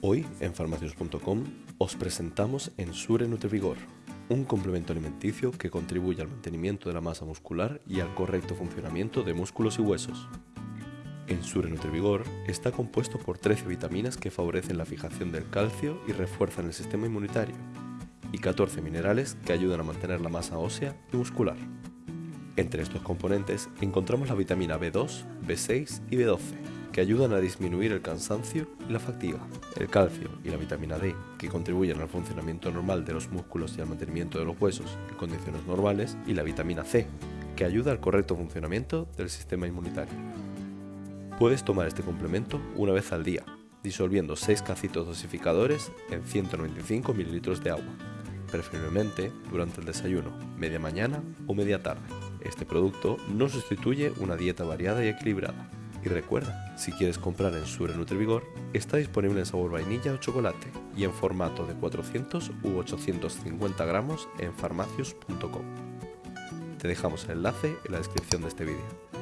Hoy en farmacius.com os presentamos Ensure Nutrivigor, un complemento alimenticio que contribuye al mantenimiento de la masa muscular y al correcto funcionamiento de músculos y huesos. Ensure Nutrivigor está compuesto por 13 vitaminas que favorecen la fijación del calcio y refuerzan el sistema inmunitario, y 14 minerales que ayudan a mantener la masa ósea y muscular. Entre estos componentes encontramos la vitamina B2, B6 y B12, que ayudan a disminuir el cansancio y la fatiga, el calcio y la vitamina D, que contribuyen al funcionamiento normal de los músculos y al mantenimiento de los huesos en condiciones normales, y la vitamina C, que ayuda al correcto funcionamiento del sistema inmunitario. Puedes tomar este complemento una vez al día, disolviendo 6 cacitos dosificadores en 195 ml de agua, preferiblemente durante el desayuno, media mañana o media tarde. Este producto no sustituye una dieta variada y equilibrada. Y recuerda, si quieres comprar en Sure Nutrivigor, está disponible en sabor vainilla o chocolate y en formato de 400 u 850 gramos en farmacius.com. Te dejamos el enlace en la descripción de este vídeo.